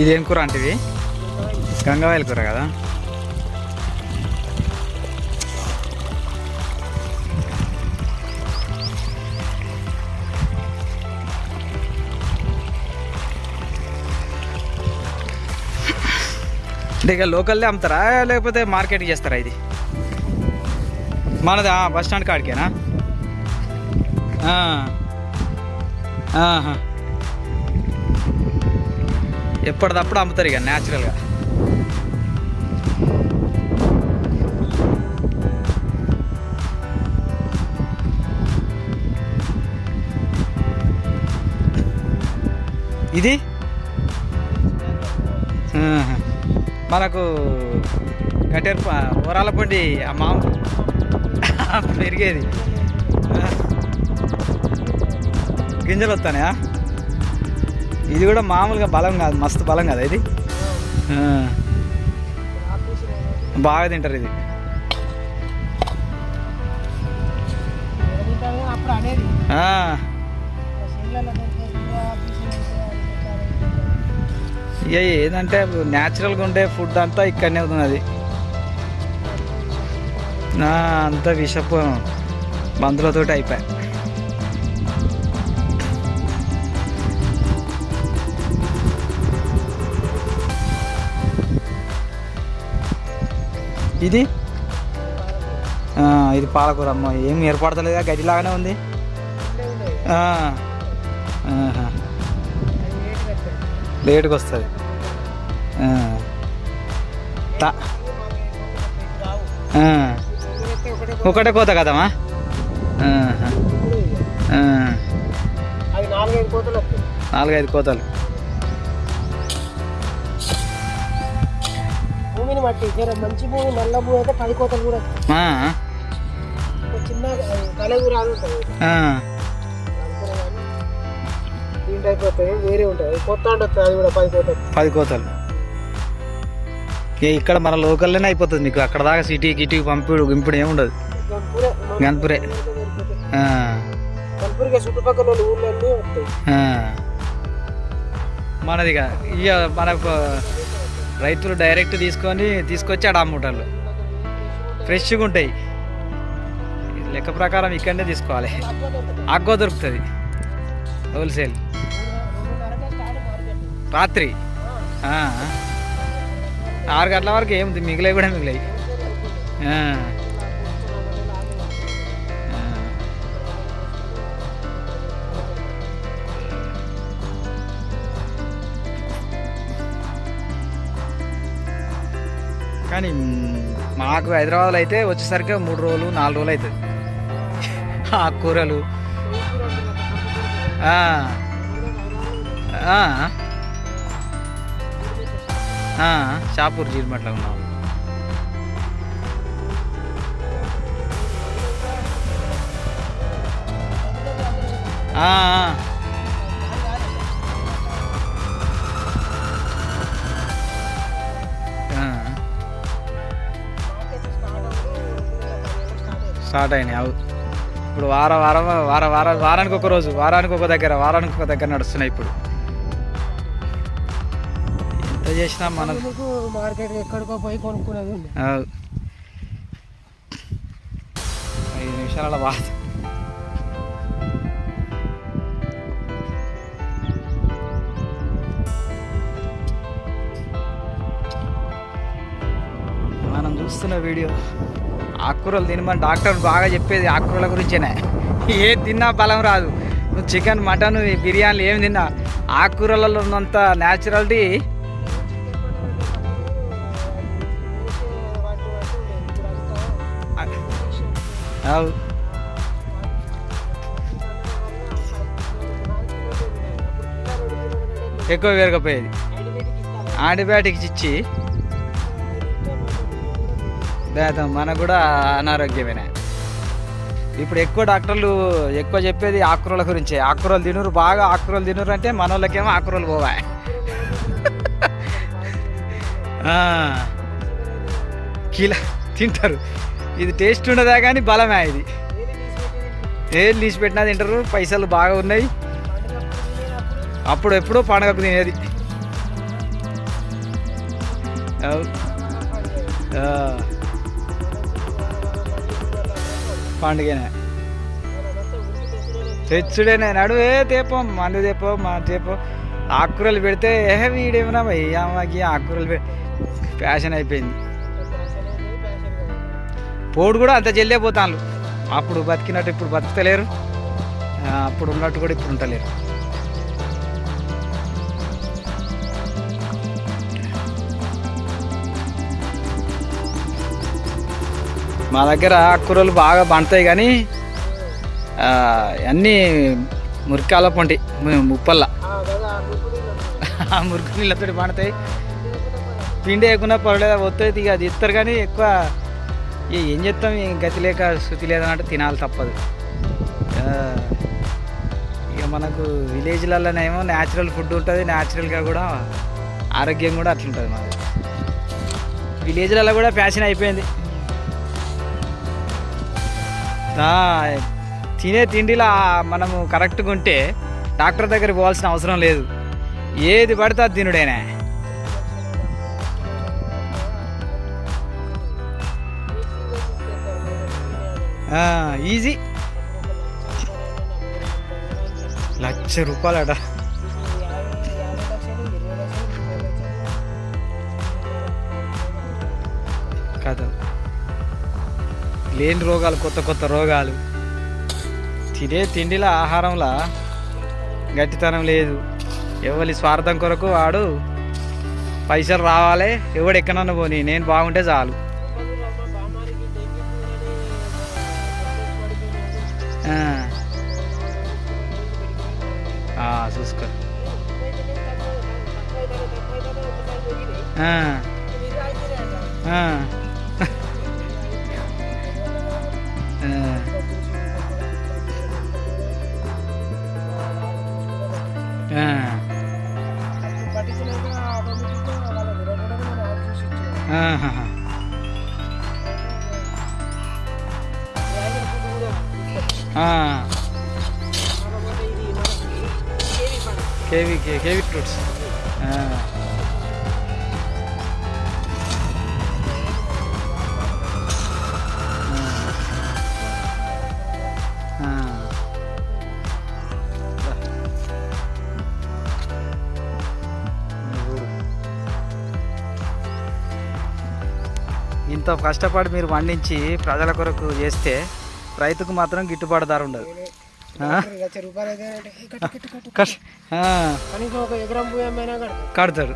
ఇది ఏం కూర అంటే ఇది గంగవాయల కూర కదా? అంటే ఇక లోకల్లే అమ్ముతారా? లేకపోతే మార్కెట్కి చేస్తారా ఇది? మనదా బస్ స్టాండ్ కాడికేనా? ఆహా. ఎప్పటిదప్పుడు అమ్ముతారు ఇక న్యాచురల్గా ఇది? మనకు కట్టెర ఊరాల పొండి ఆ మామ. పెరిగేది. గింజలు వస్తానయా? ఇది కూడా మామూలుగా బలం కాదు మస్తు బలం కదా ఇది. బాగా తింటారు ఇది. ఇక ఏదంటే న్యాచురల్గా ఉండే ఫుడ్ అంతా ఇక్కడనే ఉన్నది నా అంతా విషపు. మందులతోటి అయిపోయా. ఇది? ఇది పాలకూర అమ్మ ఏం ఏర్పడతలేదా? గడ్డిలాగానే ఉంది. లేటుగా వస్తుంది ఒకటే కోత కదమ్మా? నాలుగైదు కోతలు. జర మంచి భూమి నల్ల భూమి అయితే పది కోతలు కూడా చిన్న కలెగు రాదు ఉంటుంది. అయిపోతాయి వేరే అది కొత్త అది కూడా పది కోతలు పది కోతలు. ఇక ఇక్కడ మన లోకల్లోనే అయిపోతుంది మీకు. అక్కడ దాకా సిటీ గిటీకి పంపిడు గింపుడు ఏముండదు గన్పూరే. గన్పూర్కి చుట్టుపక్కల ఊళ్ళన్నీ. మనదిగా ఇక మనకు రైతులు డైరెక్ట్ తీసుకొని తీసుకొచ్చి ఆడ అమ్ముంటారు ఫ్రెష్గా ఉంటాయి. లెక్క ప్రకారం ఇక్కడనే తీసుకోవాలి. ఆగ్గో దొరుకుతుంది. హోల్సేల్ రాత్రి. ఆరు గంటల వరకు ఏముంది? మిగిలే కూడా మిగిలాయి. మాకు హైదరాబాద్లో అయితే వచ్చేసరికి మూడు రోజులు నాలుగు రోజులు అవుతుంది. ఆకుకూరలు షాపూర్ జీడిమట్లో ఉన్నాం. ఆ, ఆ. స్టార్ట్ అయినాయి. అవు ఇప్పుడు వార వారం వార వార వారానికి ఒక రోజు వారానికి ఒక దగ్గర వారానికి ఒక దగ్గర నడుస్తున్నాయి ఇప్పుడు. ఎంత చేసినా మన మార్కెట్ ఎక్కడికో పోయి కొనుక్కునేది. ఐదు నిమిషాల బాధ మనం చూస్తున్న వీడియో ఆకుకూరలు తినమని డాక్టర్ బాగా చెప్పేది ఆకుకూరల గురించేనే. ఏ తిన్నా బలం రాదు. నువ్వు చికెన్ మటన్ బిర్యానీలు ఏమి తిన్నా ఆకుకూరలలో ఉన్నంత న్యాచురాలిటీ అవు. ఎక్కువ పెరగపోయేది యాంటీబయాటిక్స్ ఇచ్చి. దాంతో మనకు కూడా అనారోగ్యమేనే. ఇప్పుడు ఎక్కువ డాక్టర్లు ఎక్కువ చెప్పేది ఆకుకూరల గురించే. ఆకుకూరలు తినరు బాగా ఆకుకూరలు తినరు అంటే మన వాళ్ళకేమో ఆకుకూరలు పోవా. కిలా తింటారు. ఇది టేస్ట్ ఉండదా కానీ బలమే ఇది. ఏది తీసి పెట్టినా తింటారు పైసలు బాగా ఉన్నాయి. అప్పుడు ఎప్పుడో పండగకు తినేది. అవు. పండుగనే. తెచ్చుడేనే నడువే తేపం మందు తేపో మా తేపో. ఆకుకూరలు పెడితే ఏ వీడేమన్నా అమ్మకి ఆకుకూరలు పె ఫ్యాషన్ అయిపోయింది. పోడు కూడా అంత జల్లే పోతాను అప్పుడు బతికినట్టు ఇప్పుడు బతుకుతలేరు. అప్పుడు ఉన్నట్టు కూడా ఇప్పుడు ఉంటలేరు మా దగ్గర ఆకుకూరలు బాగా పండుతాయి కానీ అన్నీ మురికాల పంటి ముప్పల్ల. ఆ మురికి నీళ్ళతో పండుతాయి. పిండి వేయకుండా పర్లేదు వస్తుంది ఇక అది ఇస్తారు కానీ ఎక్కువ ఏం చేస్తాం గతి లేక శృతి లేదన్నట్టు తినాలి తప్పదు. ఇక మనకు విలేజ్లలోనేమో న్యాచురల్ ఫుడ్ ఉంటుంది న్యాచురల్గా కూడా ఆరోగ్యం కూడా అట్లుంటుంది మాది. విలేజ్లలో కూడా ఫ్యాషన్ అయిపోయింది. తినే తిండిలా మనము కరెక్ట్గా ఉంటే డాక్టర్ దగ్గర పోవాల్సిన అవసరం లేదు. ఏది పడితే అది తినుడేనే. ఈజీ. లక్ష రూపాయలట. కదా. లేని రోగాలు కొత్త కొత్త రోగాలు. తినే తిండిలో ఆహారంలో గట్టితనం లేదు. ఎవరి స్వార్థం కొరకు వాడు పైసలు రావాలి ఎవడు ఎక్కడన్నా పోనీ నేను బాగుంటే చాలు. చూసుకో. ఆ. కేవీ కే- కేవీ ఫ్రూట్స్ ఇంత కష్టపడి మీరు పండించి ప్రజల కొరకు చేస్తే రైతుకు మాత్రం గిట్టుబాటు ధర ఉండదు. కడతాడు